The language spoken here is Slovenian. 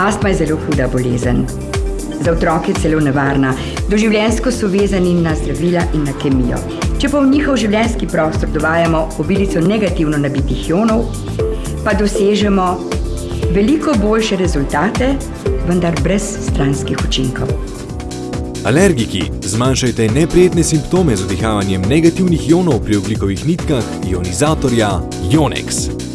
Astma je zelo huda bolezen. Za otroke celo nevarna. Doživljenjsko so vezani na zdravila in na kemijo. Če pa v njihov življenjski prostor dovajamo obilico negativno nabitih ionov, pa dosežemo veliko boljše rezultate, vendar brez stranskih učinkov. Alergiki, zmanjšajte neprijetne simptome z vdihavanjem negativnih ionov pri oglikovih nitkah ionizatorja Ionex.